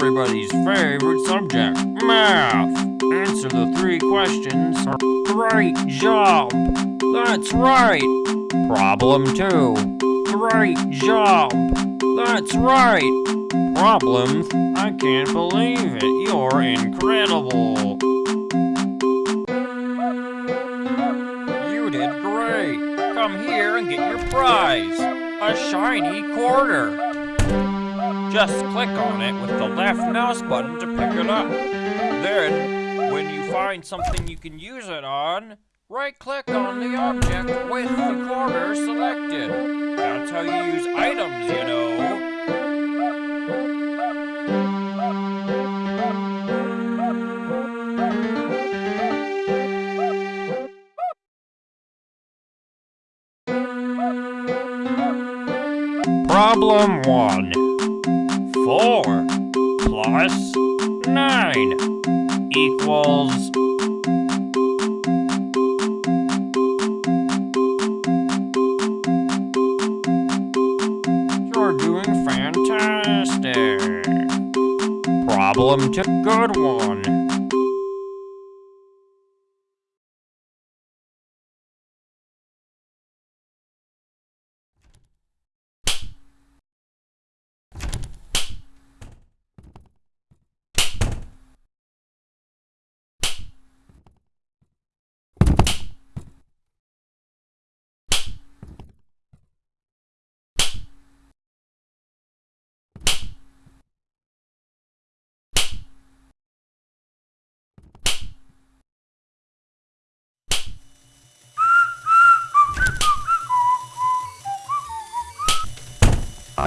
everybody's favorite subject, math. Answer the three questions. Great job. That's right. Problem two. Great job. That's right. Problem. I can't believe it. You're incredible. You did great. Come here and get your prize. A shiny quarter. Just click on it with the left mouse button to pick it up. Then, when you find something you can use it on, right-click on the object with the quarter selected. That's how you use items, you know. Problem 1. 4 plus 9 equals You're doing fantastic. Problem 2. Good one.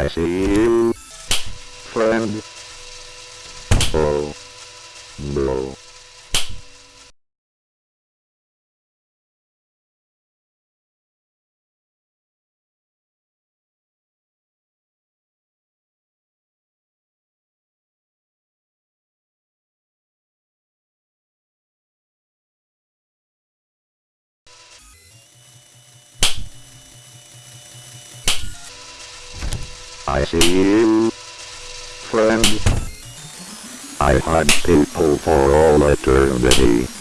I see you, friend. Oh, no. I see you, friend. I had people for all eternity.